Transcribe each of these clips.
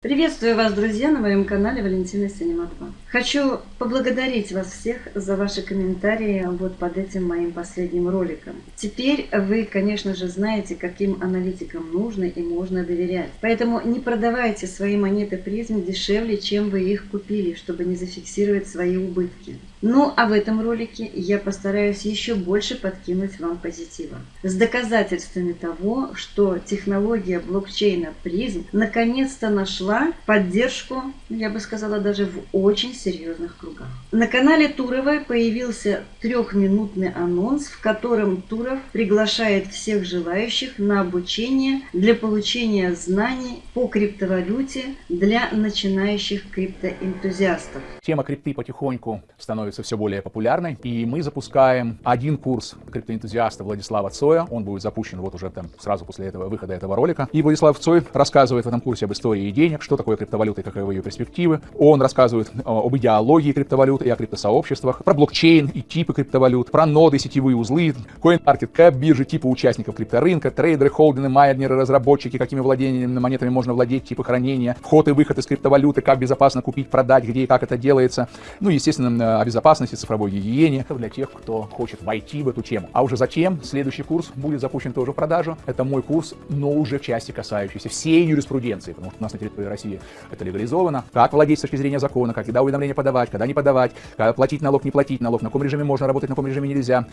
Приветствую вас, друзья, на моем канале Валентина Синематова. Хочу поблагодарить вас всех за ваши комментарии вот под этим моим последним роликом. Теперь вы, конечно же, знаете, каким аналитикам нужно и можно доверять. Поэтому не продавайте свои монеты призм дешевле, чем вы их купили, чтобы не зафиксировать свои убытки. Ну, а в этом ролике я постараюсь еще больше подкинуть вам позитива. С доказательствами того, что технология блокчейна призм наконец-то нашла поддержку, я бы сказала, даже в очень серьезных кругах. На канале Туровой появился трехминутный анонс, в котором Туров приглашает всех желающих на обучение для получения знаний по криптовалюте для начинающих криптоэнтузиастов. Тема крипты потихоньку становится становится все более популярной. И мы запускаем один курс криптоэнтузиаста Владислава Цоя. Он будет запущен вот уже там сразу после этого выхода этого ролика. И Владислав Цой рассказывает в этом курсе об истории денег, что такое криптовалюта и каковы ее перспективы. Он рассказывает э, об идеологии криптовалют и о криптосообществах, про блокчейн и типы криптовалют, про ноды, сетевые узлы, CoinMarketCap, биржи, типы участников крипторынка, трейдеры, холдинги, майнеры, разработчики, какими владениями монетами можно владеть, типы хранения, вход и выход из криптовалюты, как безопасно купить, продать, где и как это делается. Ну, естественно, о безопасности, цифровой гигиене, для тех, кто хочет войти в эту тему. А уже затем следующий курс будет запущен тоже в продажу. Это мой курс, но уже в части касающейся всей юриспруденции, потому что у нас на территории России это легализовано. Как владеть с точки зрения закона, когда уведомления подавать, когда не подавать, когда платить налог, не платить налог, на каком режиме можно работать, на каком режиме нельзя,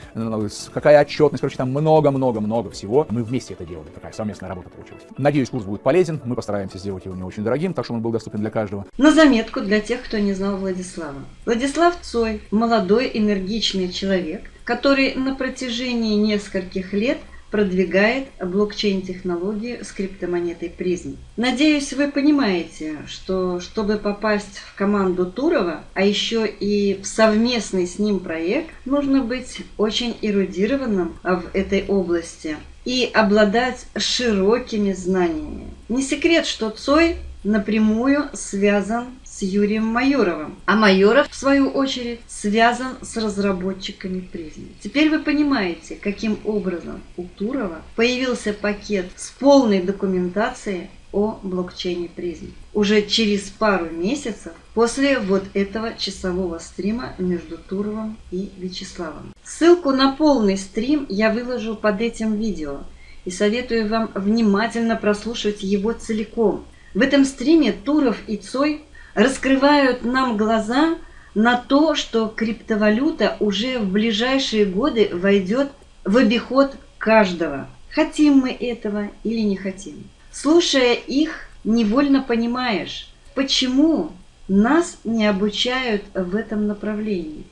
какая отчетность, короче, там много-много-много всего. Мы вместе это делали, такая совместная работа получилась. Надеюсь, курс будет полезен, мы постараемся сделать его не очень дорогим, так чтобы он был доступен для каждого. На заметку для тех, кто не знал Владислава. Владислав Цой, молодой энергичный человек, который на протяжении нескольких лет продвигает блокчейн-технологию с криптомонетой призм. Надеюсь, вы понимаете, что чтобы попасть в команду Турова, а еще и в совместный с ним проект, нужно быть очень эрудированным в этой области и обладать широкими знаниями. Не секрет, что Цой напрямую связан с Юрием Майоровым. А Майоров, в свою очередь, связан с разработчиками призмы. Теперь вы понимаете, каким образом у Турова появился пакет с полной документацией о блокчейне призм. Уже через пару месяцев после вот этого часового стрима между Туровым и Вячеславом. Ссылку на полный стрим я выложу под этим видео и советую вам внимательно прослушать его целиком. В этом стриме Туров и Цой раскрывают нам глаза на то, что криптовалюта уже в ближайшие годы войдет в обиход каждого. Хотим мы этого или не хотим. Слушая их, невольно понимаешь, почему нас не обучают в этом направлении.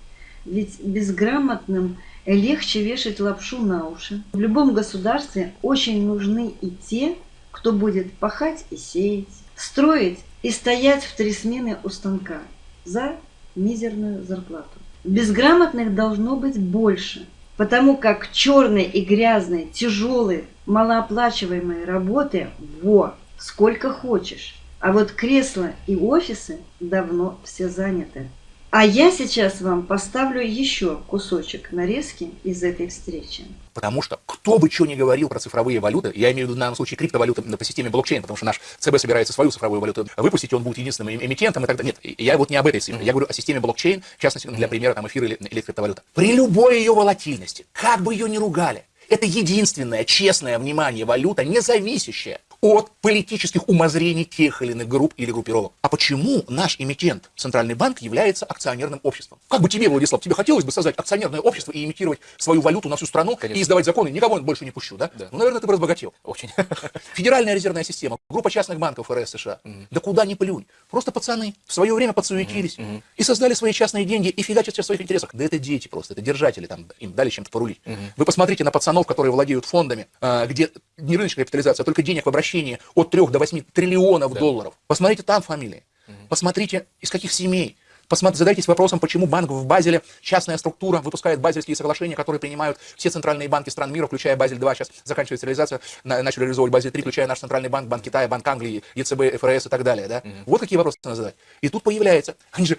Ведь безграмотным легче вешать лапшу на уши. В любом государстве очень нужны и те, кто будет пахать и сеять, строить и стоять в три смены у станка за мизерную зарплату. Безграмотных должно быть больше, потому как черной и грязной, тяжелой, малооплачиваемой работы во сколько хочешь. А вот кресла и офисы давно все заняты. А я сейчас вам поставлю еще кусочек нарезки из этой встречи. Потому что кто бы что ни говорил про цифровые валюты, я имею в виду в данном случае криптовалюты по системе блокчейн, потому что наш ЦБ собирается свою цифровую валюту выпустить, он будет единственным эмитентом и так далее. Нет, я вот не об этой цифре, я говорю о системе блокчейн, в частности, для примера там эфира или, или криптовалюта. При любой ее волатильности, как бы ее ни ругали, это единственная честная, внимание, валюта, не зависящая от политических умозрений тех или иных групп или группировок. А почему наш эмитент, Центральный банк, является акционерным обществом? Как бы тебе, Владислав, тебе хотелось бы создать акционерное общество и имитировать свою валюту на всю страну Конечно. и издавать законы, никого больше не пущу, да? да. Ну, наверное, ты бы разбогател. Очень. Федеральная резервная система, группа частных банков РС США. Mm-hmm. Да куда ни плюнь. Просто пацаны в свое время подсуетились mm-hmm. и создали свои частные деньги и фигачат в своих интересах. Да это дети просто, это держатели, там, им дали чем-то порулить. Mm-hmm. Вы посмотрите на пацанов, которые владеют фондами, а, где не рыночная капитализация, а только денег в обращении от 3 до 8 триллионов да. долларов. Посмотрите там фамилии. Угу. Посмотрите, из каких семей. Посмотрите, задайтесь вопросом, почему банк в Базеле, частная структура, выпускает базельские соглашения, которые принимают все центральные банки стран мира, включая Базель-2, сейчас заканчивается реализация, начали реализовывать Базель-3, включая наш центральный банк, Банк Китая, Банк Англии, ЕЦБ, ФРС и так далее. Да? Угу. Вот какие вопросы надо задать. И тут появляется, они же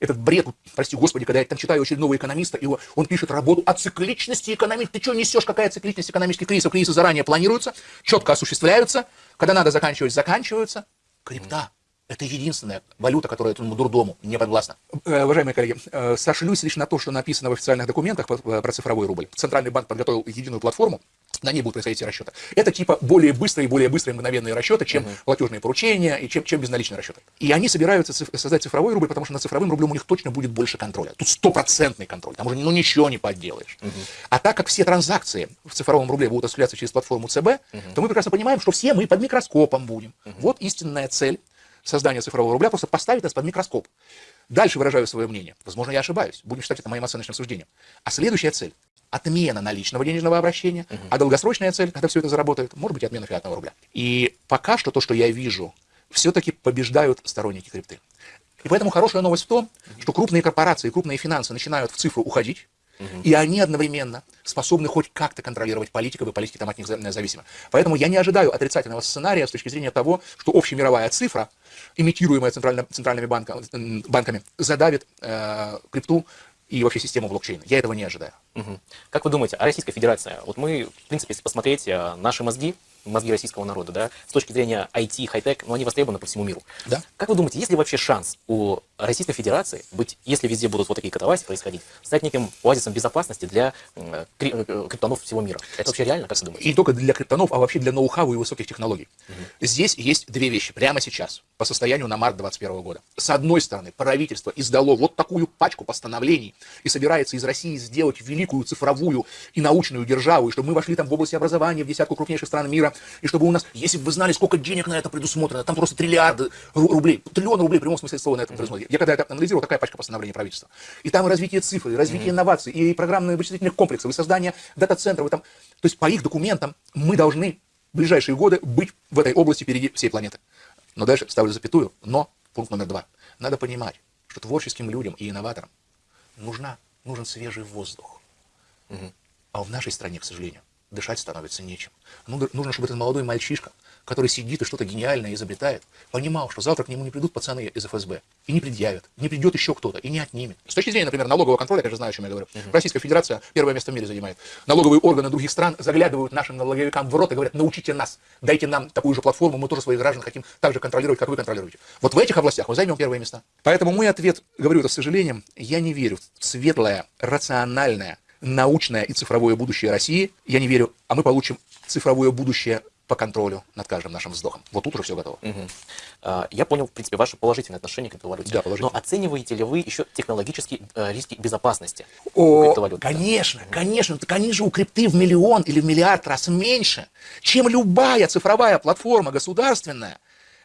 этот бред, прости господи, когда я там читаю очередного экономиста, и он пишет работу о цикличности экономики. Ты что несешь, какая цикличность экономических кризисов? Кризисы заранее планируются, четко осуществляются, когда надо заканчивать, заканчиваются. Крипта. Это единственная валюта, которая этому дурдому не подвластна. Э, уважаемые коллеги, э, сошлюсь лишь на то, что написано в официальных документах про цифровой рубль. Центральный банк подготовил единую платформу, на ней будут происходить расчеты. Это типа более быстрые и более быстрые мгновенные расчеты, чем uh-huh. платежные поручения и чем, чем безналичные расчеты. И они собираются циф- создать цифровой рубль, потому что на цифровым рублем у них точно будет больше контроля. Тут стопроцентный контроль, там уже ну, ничего не подделаешь. Uh-huh. А так как все транзакции в цифровом рубле будут осуществляться через платформу ЦБ, uh-huh. то мы прекрасно понимаем, что все мы под микроскопом будем. Uh-huh. Вот истинная цель создания цифрового рубля, просто поставить нас под микроскоп. Дальше выражаю свое мнение. Возможно, я ошибаюсь. Будем считать это моим оценочным суждением. А следующая цель отмена наличного денежного обращения, угу. а долгосрочная цель, когда все это заработает, может быть отмена фиатного рубля. И пока что то, что я вижу, все-таки побеждают сторонники крипты. И поэтому хорошая новость в том, что крупные корпорации, крупные финансы начинают в цифру уходить, угу. и они одновременно способны хоть как-то контролировать политиков, и политики там от них зависимы. Поэтому я не ожидаю отрицательного сценария с точки зрения того, что общемировая цифра, имитируемая центральными банками, банками задавит э, крипту и вообще систему блокчейна. Я этого не ожидаю. Угу. Как вы думаете, а Российская Федерация, вот мы, в принципе, если посмотреть э, наши мозги, мозги российского народа, да, с точки зрения IT, хай-тек, но ну, они востребованы по всему миру. Да. Как вы думаете, есть ли вообще шанс у Российской Федерации быть, если везде будут вот такие катавасии происходить, стать неким оазисом безопасности для э, э, криптонов всего мира? Это вообще реально, как вы думаете? И не только для криптонов, а вообще для ноу-хау и высоких технологий. Угу. Здесь есть две вещи прямо сейчас, по состоянию на март 2021 года. С одной стороны, правительство издало вот такую пачку постановлений и собирается из России сделать великую цифровую и научную державу, и чтобы мы вошли там в области образования в десятку крупнейших стран мира, и чтобы у нас, если бы вы знали, сколько денег на это предусмотрено, там просто триллиарды рублей, триллион рублей в прямом смысле слова на этом предусмотрено. Я когда это анализировал, такая пачка постановлений правительства. И там и развитие цифр, и развитие инноваций, и программные вычислительных комплексов, и создание дата-центров. И там... То есть по их документам мы должны в ближайшие годы быть в этой области впереди всей планеты. Но дальше ставлю запятую, но пункт номер два. Надо понимать, что творческим людям и инноваторам нужна, нужен свежий воздух. Угу. А в нашей стране, к сожалению, дышать становится нечем. Ну, нужно, чтобы этот молодой мальчишка, который сидит и что-то гениальное изобретает, понимал, что завтра к нему не придут пацаны из ФСБ и не предъявят, не придет еще кто-то и не отнимет. С точки зрения, например, налогового контроля, я же знаю, о чем я говорю, uh-huh. Российская Федерация первое место в мире занимает. Налоговые органы других стран заглядывают нашим налоговикам в рот и говорят, научите нас, дайте нам такую же платформу, мы тоже своих граждан хотим так же контролировать, как вы контролируете. Вот в этих областях мы займем первые места. Поэтому мой ответ, говорю это с сожалением, я не верю в светлое, рациональное, научное и цифровое будущее России. Я не верю, а мы получим цифровое будущее по контролю над каждым нашим вздохом. Вот тут уже все готово. Угу. Я понял, в принципе, ваше положительное отношение к криптовалюте. Да, положительное. Но оцениваете ли вы еще технологические э, риски безопасности О, криптовалюты? Конечно, да. конечно. Так они же у крипты в миллион или в миллиард раз меньше, чем любая цифровая платформа государственная,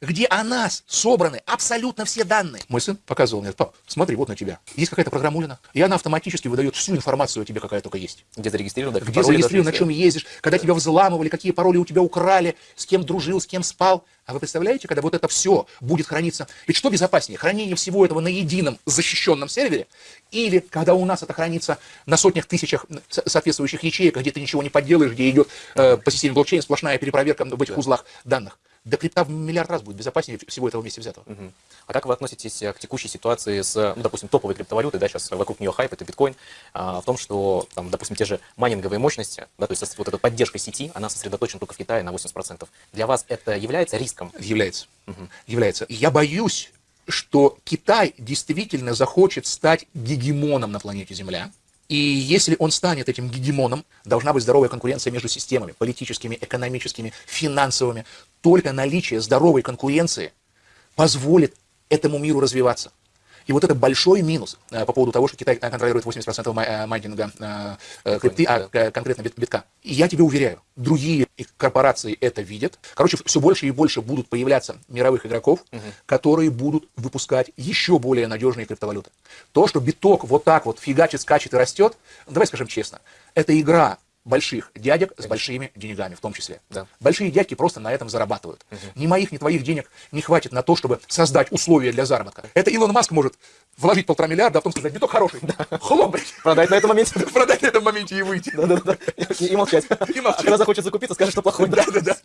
где о нас собраны абсолютно все данные. Мой сын показывал мне, пап, смотри, вот на тебя. Есть какая-то программулина, и она автоматически выдает всю информацию о тебе, какая только есть. Где зарегистрировано, где зарегистрировано, на чем ездишь, когда тебя взламывали, какие пароли у тебя украли, с кем дружил, с кем спал. А вы представляете, когда вот это все будет храниться? Ведь что безопаснее, хранение всего этого на едином защищенном сервере, или когда у нас это хранится на сотнях тысячах соответствующих ячеек, где ты ничего не подделаешь, где идет э, по системе блокчейн сплошная перепроверка в этих узлах данных до крипта в миллиард раз будет безопаснее всего этого вместе взятого. Угу. А как вы относитесь к текущей ситуации с, ну, допустим, топовой криптовалютой, да, сейчас вокруг нее хайп, это биткоин, а, в том, что, там, допустим, те же майнинговые мощности, да, то есть вот эта поддержка сети, она сосредоточена только в Китае на 80%. Для вас это является риском? Является. Угу. Является. Я боюсь, что Китай действительно захочет стать гегемоном на планете Земля, и если он станет этим гегемоном, должна быть здоровая конкуренция между системами, политическими, экономическими, финансовыми. Только наличие здоровой конкуренции позволит этому миру развиваться. И вот это большой минус э, по поводу того, что Китай контролирует 80% э, майнинга э, крипты, а конкретно битка. И я тебе уверяю, другие корпорации это видят. Короче, все больше и больше будут появляться мировых игроков, угу. которые будут выпускать еще более надежные криптовалюты. То, что биток вот так вот фигачит, скачет и растет, давай скажем честно, это игра больших дядек с большими деньгами в том числе. Да. Большие дядьки просто на этом зарабатывают. Угу. Ни моих, ни твоих денег не хватит на то, чтобы создать условия для заработка. Это Илон Маск может вложить полтора миллиарда, а потом сказать, биток хороший. Да. Хлоп. Продать на этом моменте. Продать на этом моменте и выйти. Да, да, да. И молчать. И молчать. А когда захочет закупиться, скажет, что плохой. Да, да, да.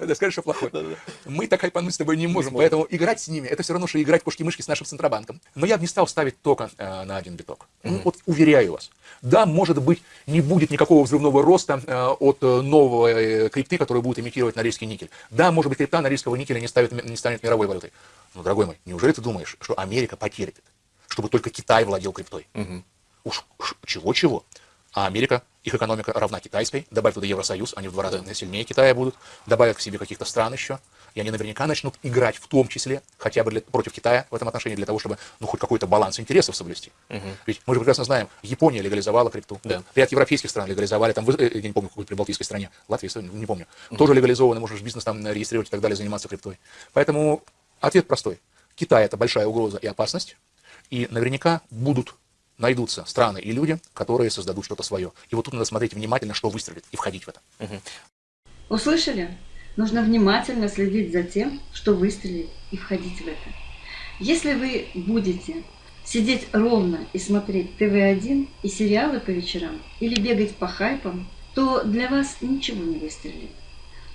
Да, скажет, что плохой. Да, да. Мы так хайпануть с тобой не можем, поэтому играть с ними, это все равно, что играть кошки-мышки с нашим Центробанком. Но я бы не стал ставить только э, на один биток. Ну, вот уверяю вас. Да, может быть, не будет никакого взрывного очередного роста э, от э, новой крипты, которая будет имитировать норильский никель. Да, может быть, крипта норильского никеля не, ставит, не станет мировой валютой. Но, дорогой мой, неужели ты думаешь, что Америка потерпит, чтобы только Китай владел криптой? Угу. Уж чего-чего. А Америка, их экономика равна китайской. Добавь туда Евросоюз, они в два раза сильнее Китая будут. Добавят к себе каких-то стран еще. И они наверняка начнут играть в том числе, хотя бы для, против Китая в этом отношении, для того, чтобы ну, хоть какой-то баланс интересов соблюсти. Угу. Ведь мы же прекрасно знаем, Япония легализовала крипту. Да. Ряд европейских стран легализовали, там, э, я не помню, какой прибалтийской стране, Латвии, не помню. Угу. Тоже легализовано, можешь бизнес там регистрировать и так далее, заниматься криптой. Поэтому ответ простой. Китай это большая угроза и опасность. И наверняка будут найдутся страны и люди, которые создадут что-то свое. И вот тут надо смотреть внимательно, что выстрелит, и входить в это. Угу. Услышали? Нужно внимательно следить за тем, что выстрелит, и входить в это. Если вы будете сидеть ровно и смотреть ТВ-1 и сериалы по вечерам, или бегать по хайпам, то для вас ничего не выстрелит.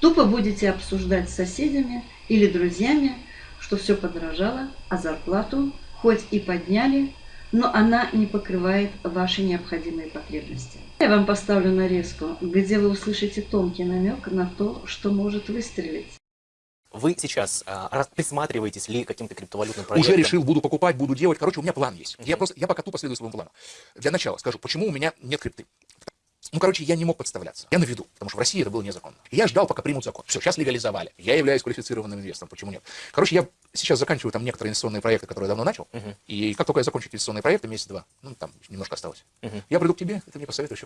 Тупо будете обсуждать с соседями или друзьями, что все подорожало, а зарплату хоть и подняли, но она не покрывает ваши необходимые потребности. Я вам поставлю нарезку, где вы услышите тонкий намек на то, что может выстрелить. Вы сейчас а, присматриваетесь ли к каким-то криптовалютным проектам? Уже решил, буду покупать, буду делать. Короче, у меня план есть. Я просто, я пока тупо следую своему плану. Для начала скажу, почему у меня нет крипты. Ну, короче, я не мог подставляться. Я на виду, потому что в России это было незаконно. И я ждал, пока примут закон. Все, сейчас легализовали. Я являюсь квалифицированным инвестором. Почему нет? Короче, я сейчас заканчиваю там некоторые инвестиционные проекты, которые я давно начал. Uh -huh. И как только я закончу инвестиционные проекты, месяц-два, ну, там немножко осталось. Uh -huh. Я приду к тебе, ты мне посоветуешь.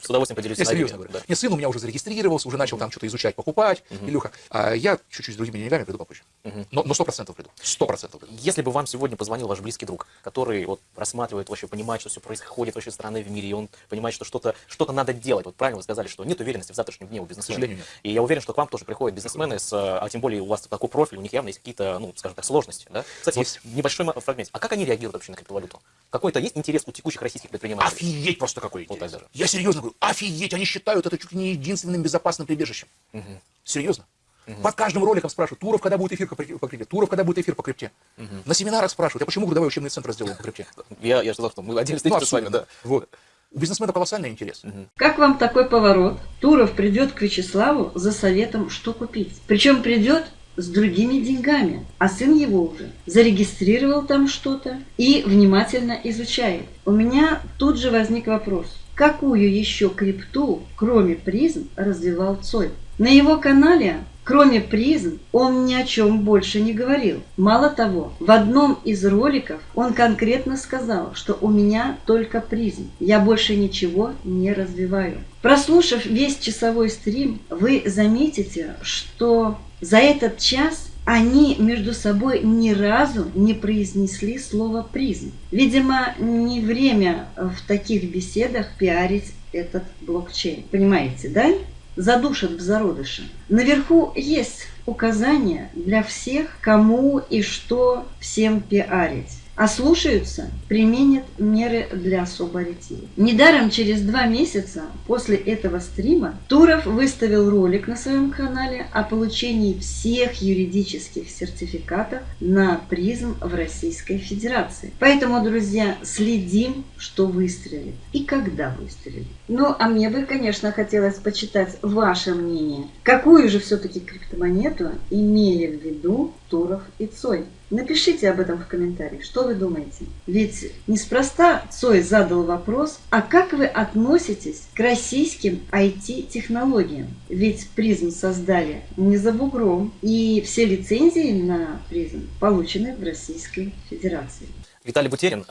С удовольствием поделюсь Я серьезно говорю. Нет, сын у меня уже зарегистрировался, уже начал там что-то изучать, покупать. Илюха, а я чуть-чуть с другими деньгами приду попозже. Но сто процентов приду. Сто процентов приду. Если бы вам сегодня позвонил ваш близкий друг, который вот рассматривает вообще, понимает, что все происходит вообще страны в мире, и он понимает, что что-то что надо делать. Вот правильно вы сказали, что нет уверенности в завтрашнем дне у бизнесмена. И я уверен, что к вам тоже приходят бизнесмены, с, а тем более у вас такой профиль, у них явно есть какие-то, ну, скажем так, сложности. Да? Кстати, есть. вот небольшой фрагмент. А как они реагируют вообще на криптовалюту? Какой-то есть интерес у текущих российских предпринимателей? Офигеть просто какой интерес. Вот даже. Я серьезно говорю, офигеть, они считают это чуть ли не единственным безопасным прибежищем. Угу. Серьезно. Угу. Под каждым роликом спрашивают, Туров, когда будет эфир по крипте? Туров, когда будет эфир по крипте? Угу. На семинарах спрашивают, а почему годовой учебный центр сделал по крипте? Я, я сказал, что мы отдельно встретимся ну, с вами. Да. Вот. У бизнесмена колоссальный интерес. Угу. Как вам такой поворот? Туров придет к Вячеславу за советом, что купить. Причем придет с другими деньгами, а сын его уже зарегистрировал там что-то и внимательно изучает. У меня тут же возник вопрос, какую еще крипту, кроме призм, развивал Цой? На его канале Кроме призм, он ни о чем больше не говорил. Мало того, в одном из роликов он конкретно сказал, что у меня только призм, я больше ничего не развиваю. Прослушав весь часовой стрим, вы заметите, что за этот час они между собой ни разу не произнесли слово «призм». Видимо, не время в таких беседах пиарить этот блокчейн. Понимаете, да? Задушат в зародыше. Наверху есть указания для всех, кому и что всем пиарить ослушаются, применят меры для освободителей. Недаром через два месяца после этого стрима Туров выставил ролик на своем канале о получении всех юридических сертификатов на призм в Российской Федерации. Поэтому, друзья, следим, что выстрелит и когда выстрелит. Ну, а мне бы, конечно, хотелось почитать ваше мнение. Какую же все-таки криптомонету имели в виду Туров и Цой? Напишите об этом в комментариях, что вы думаете. Ведь неспроста Цой задал вопрос, а как вы относитесь к российским IT-технологиям? Ведь призм создали не за бугром, и все лицензии на призм получены в Российской Федерации. Виталий Бутерин,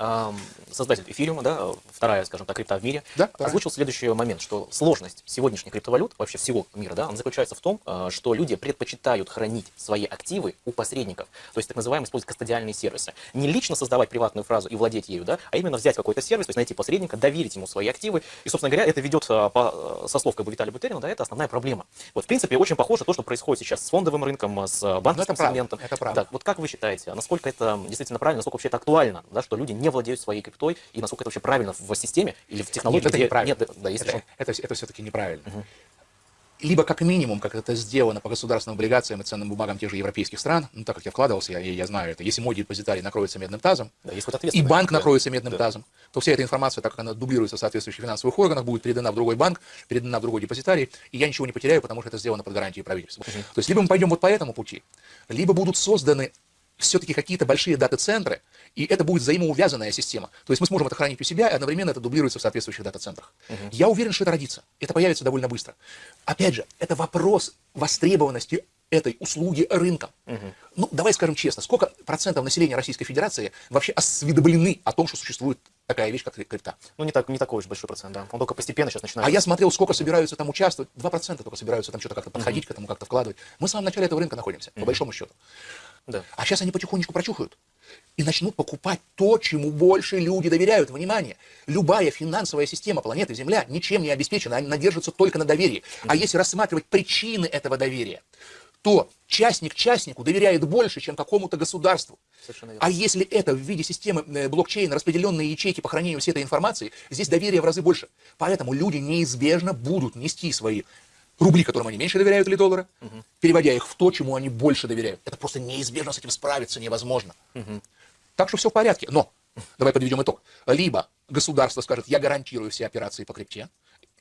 создатель эфириума, да, вторая, скажем так, крипта в мире, да, озвучил да. следующий момент, что сложность сегодняшних криптовалют, вообще всего мира, да, она заключается в том, а, что люди предпочитают хранить свои активы у посредников, то есть так называемые использовать кастодиальные сервисы. Не лично создавать приватную фразу и владеть ею, да, а именно взять какой-то сервис, то есть найти посредника, доверить ему свои активы. И, собственно говоря, это ведет, а, по, со слов как бы Виталия Бутерина, да, это основная проблема. Вот, в принципе, очень похоже то, что происходит сейчас с фондовым рынком, с а, банковским это сегментом. Это правда. Да, вот как вы считаете, насколько это действительно правильно, насколько вообще это актуально, да, что люди не владеют своей криптой и насколько это вообще правильно в системе или в технологии? Нет, это неправильно. Нет, да, есть это, это, это все-таки неправильно. Угу. либо как минимум, как это сделано по государственным облигациям и ценным бумагам тех же европейских стран, ну так как я вкладывался, я, я знаю это, если мой депозитарий накроется медным тазом, Да, есть вот и банк Да. накроется медным Да. тазом, то вся эта информация, так как она дублируется в соответствующих финансовых органах, будет передана в другой банк, передана в другой депозитарий, и я ничего не потеряю, потому что это сделано под гарантией правительства. То есть либо мы пойдем вот по этому пути, либо будут созданы все-таки какие-то большие дата-центры, и это будет взаимоувязанная система. То есть мы сможем это хранить у себя, и одновременно это дублируется в соответствующих дата-центрах. Я уверен, что это родится. Это появится довольно быстро. Опять же, это вопрос востребованности этой услуги рынком. Ну, давай скажем честно, сколько процентов населения Российской Федерации вообще осведомлены о том, что существует такая вещь, как крипта? Ну, не, так, не такой уж большой процент, да. Он только постепенно сейчас начинает. А я смотрел, сколько собираются там участвовать. 2% только собираются там что-то как-то подходить к этому, как-то вкладывать. Мы в самом начале этого рынка находимся, по большому счету. Да. А сейчас они потихонечку прочухают и начнут покупать то, чему больше люди доверяют. Внимание, любая финансовая система планеты Земля ничем не обеспечена, она держится только на доверии. А если рассматривать причины этого доверия, то частник частнику доверяет больше, чем какому-то государству. А если это в виде системы э, блокчейна, распределенные ячейки по хранению всей этой информации, здесь доверие в разы больше. Поэтому люди неизбежно будут нести свои рубли, которым они меньше доверяют, или доллары, переводя их в то, чему они больше доверяют. Это просто неизбежно с этим справиться невозможно. Так что все в порядке. Но, давай подведем итог. Либо государство скажет, я гарантирую все операции по крипте.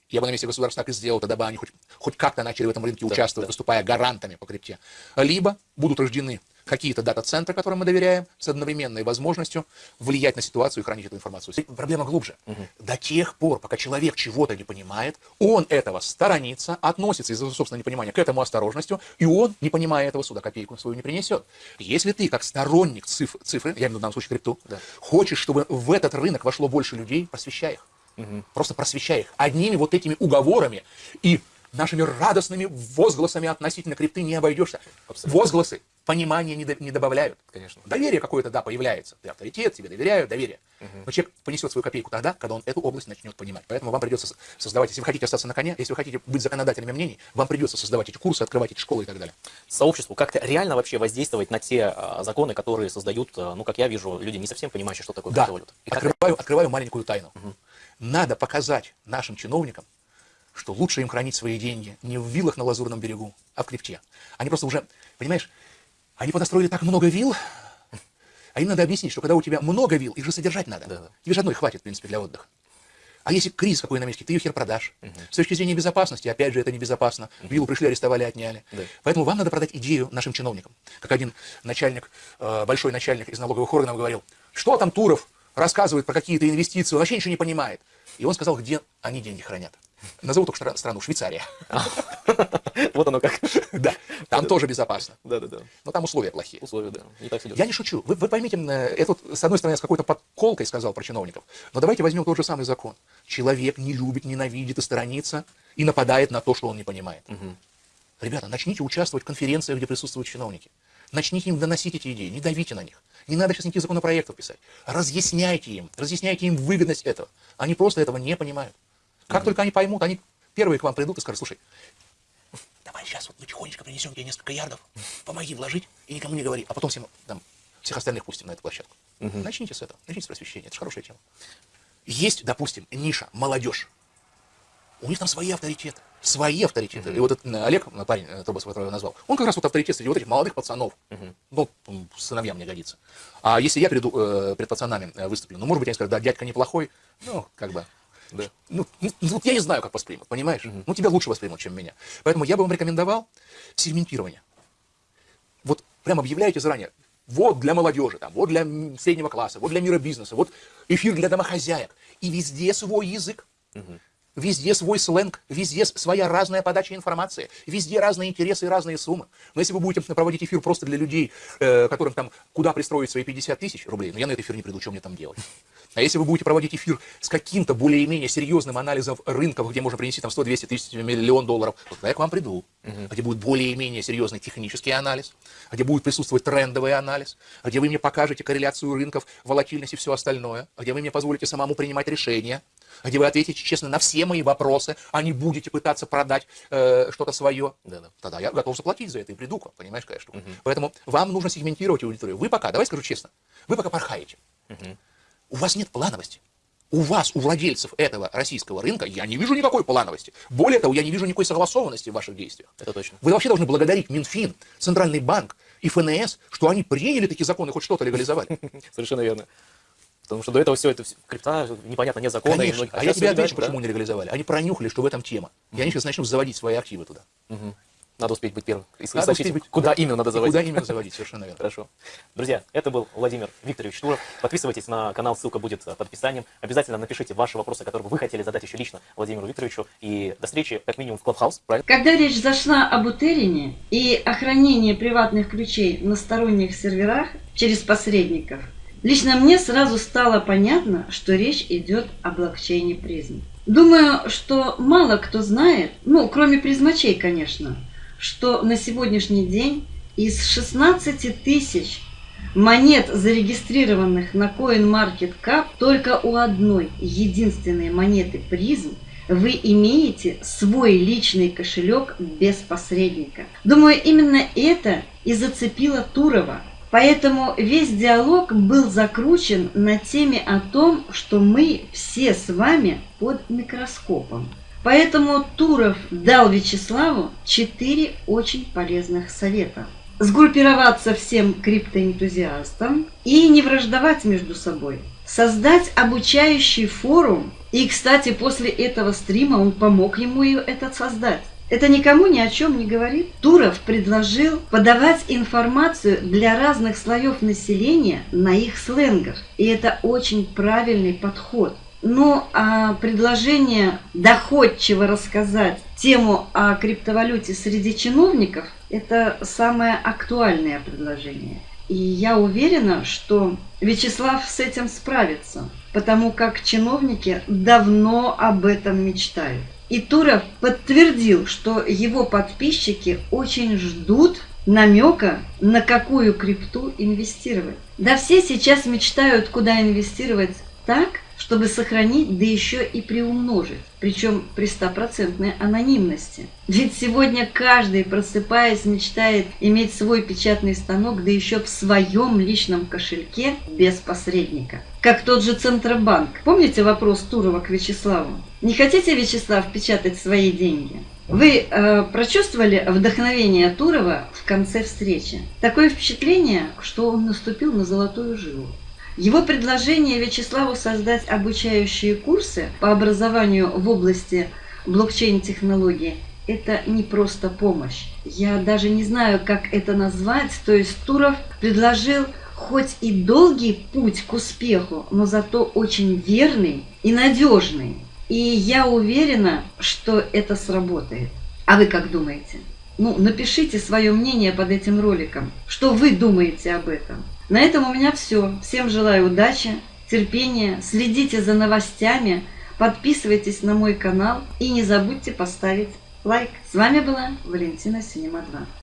Я бы на месте государства так и сделал, тогда бы они хоть, хоть как-то начали в этом рынке участвовать, выступая гарантами по крипте. Либо будут рождены какие-то дата-центры, которым мы доверяем, с одновременной возможностью влиять на ситуацию и хранить эту информацию. Проблема глубже. До тех пор, пока человек чего-то не понимает, он этого сторонится, относится из-за собственного непонимания к этому осторожностью, и он, не понимая этого, сюда копейку свою не принесет. Если ты, как сторонник циф- цифры, я имею в виду в данном случае крипту, Да. хочешь, чтобы в этот рынок вошло больше людей, просвещай их. Просто просвещай их. Одними вот этими уговорами и нашими радостными возгласами относительно крипты не обойдешься. Абсолютно. Возгласы понимания не, до- не добавляют. Конечно. Доверие какое-то, да, появляется. Ты авторитет, тебе доверяю, доверие. Но человек понесет свою копейку тогда, когда он эту область начнет понимать. Поэтому вам придется создавать, если вы хотите остаться на коне, если вы хотите быть законодателями мнений, вам придется создавать эти курсы, открывать эти школы и так далее. сообществу как-то реально вообще воздействовать на те а, законы, которые создают, а, ну, как я вижу, люди не совсем понимающие, что такое Да, криптовалюта. И открываю, открываю маленькую тайну. Надо показать нашим чиновникам, что лучше им хранить свои деньги не в виллах на Лазурном берегу, а в крипте. Они просто уже, понимаешь, они понастроили так много вилл, а им надо объяснить, что когда у тебя много вилл, их же содержать надо. Да, да. Тебе же одной хватит, в принципе, для отдыха. А если кризис какой на месте, ты ее хер продашь. С точки зрения безопасности, опять же, это небезопасно. Виллу пришли, арестовали, отняли. Да. Поэтому вам надо продать идею нашим чиновникам. Как один начальник, э, большой начальник из налоговых органов говорил, что там Туров рассказывает про какие-то инвестиции, он вообще ничего не понимает. И он сказал, где они деньги хранят. Назову только страну, Швейцария. Вот оно как. Да, там тоже безопасно. Да-да-да. Но там условия плохие. Условия, да. Не так. Я не шучу. Вы, поймите, э, это с одной стороны, я с какой-то подколкой сказал про чиновников. Но давайте возьмем тот же самый закон. Человек не любит, ненавидит и сторонится, и нападает на то, что он не понимает. Ребята, начните участвовать в конференциях, где присутствуют чиновники. Начните им доносить эти идеи, не давите на них. Не надо сейчас никаких законопроектов писать. Разъясняйте им, разъясняйте им выгодность этого. Они просто этого не понимают. Как только они поймут, они первые к вам придут и скажут, слушай, давай сейчас вот мы тихонечко принесем тебе несколько ярдов, помоги вложить и никому не говори, а потом всем, там, всех остальных пустим на эту площадку. Начните с этого, начните с просвещения, это же хорошая тема. Есть, допустим, ниша, молодежь. У них там свои авторитеты. Свои авторитеты. И вот этот э, Олег, э, парень, э, Тобас, которого я назвал, он как раз вот авторитет среди вот этих молодых пацанов. Ну, м, сыновьям не годится. А если я приду э, перед пацанами выступлю, ну, может быть, они скажут, да, дядька неплохой, ну, как бы, Да. ну, ну, вот я не знаю, как воспримут, понимаешь? Ну, тебя лучше воспримут, чем меня. Поэтому я бы вам рекомендовал сегментирование. Вот прям объявляете заранее, вот для молодежи, там, вот для среднего класса, вот для мира бизнеса, вот эфир для домохозяек. И везде свой язык. Везде свой сленг, везде своя разная подача информации, везде разные интересы и разные суммы. Но если вы будете проводить эфир просто для людей, э, которым там куда пристроить свои 50 тысяч рублей, ну я на этот эфир не приду, что мне там делать? А если вы будете проводить эфир с каким-то более-менее серьезным анализом рынков, где можно принести там 100-200 тысяч, миллион долларов, вот тогда я к вам приду. Где будет более-менее серьезный технический анализ, где будет присутствовать трендовый анализ, где вы мне покажете корреляцию рынков, волатильность и все остальное, где вы мне позволите самому принимать решения, где вы ответите честно на все мои вопросы, а не будете пытаться продать э, что-то свое. Да-да. Тогда я готов заплатить за это и приду к вам, понимаешь, какая штука. Поэтому вам нужно сегментировать аудиторию. Вы пока, давай скажу честно, вы пока порхаете. У вас нет плановости. у вас, у владельцев этого российского рынка, я не вижу никакой плановости. Более того, я не вижу никакой согласованности в ваших действиях. Это точно. Вы вообще должны благодарить Минфин, Центральный банк и ФНС, что они приняли такие законы, хоть что-то легализовали. Совершенно верно. Потому что до этого все это крипта, непонятно, нет закона. Конечно. А, я тебе отвечу, почему не легализовали. Они пронюхали, что в этом тема. И они сейчас начнут заводить свои активы туда. Надо успеть быть первым. И Надо сообщить, успеть быть- куда да. именно надо И заводить. Куда именно заводить, совершенно верно. Хорошо. Друзья, это был Владимир Викторович Туров. Подписывайтесь на канал, ссылка будет под описанием. Обязательно напишите ваши вопросы, которые вы хотели задать еще лично Владимиру Викторовичу. И до встречи, как минимум, в Клабхаус, правильно? Когда речь зашла об утерине и о хранении приватных ключей на сторонних серверах через посредников, лично мне сразу стало понятно, что речь идет о блокчейне призм. Думаю, что мало кто знает, ну, кроме призмачей, конечно, что на сегодняшний день из 16 тысяч монет, зарегистрированных на CoinMarketCap, только у одной единственной монеты призм вы имеете свой личный кошелек без посредника. Думаю, именно это и зацепило Турова. Поэтому весь диалог был закручен на теме о том, что мы все с вами под микроскопом. Поэтому Туров дал Вячеславу четыре очень полезных совета. Сгруппироваться всем криптоэнтузиастам и не враждовать между собой. Создать обучающий форум. И, кстати, после этого стрима он помог ему этот создать. Это никому ни о чем не говорит. Туров предложил подавать информацию для разных слоев населения на их сленгах. И это очень правильный подход. Ну, а предложение доходчиво рассказать тему о криптовалюте среди чиновников – это самое актуальное предложение. И я уверена, что Вячеслав с этим справится, потому как чиновники давно об этом мечтают. И Туров подтвердил, что его подписчики очень ждут намека, на какую крипту инвестировать. Да все сейчас мечтают, куда инвестировать так, чтобы сохранить, да еще и приумножить, причем при стопроцентной анонимности. Ведь сегодня каждый, просыпаясь, мечтает иметь свой печатный станок, да еще в своем личном кошельке без посредника. Как тот же Центробанк. Помните вопрос Турова к Вячеславу? Не хотите, Вячеслав, печатать свои деньги? Вы э, прочувствовали вдохновение Турова в конце встречи? Такое впечатление, что он наступил на золотую жилу. Его предложение Вячеславу создать обучающие курсы по образованию в области блокчейн-технологии – это не просто помощь. Я даже не знаю, как это назвать. То есть Туров предложил хоть и долгий путь к успеху, но зато очень верный и надежный. И я уверена, что это сработает. А вы как думаете? Ну, напишите свое мнение под этим роликом. Что вы думаете об этом? На этом у меня все. Всем желаю удачи, терпения, следите за новостями, подписывайтесь на мой канал и не забудьте поставить лайк. С вами была Валентина Синема 2.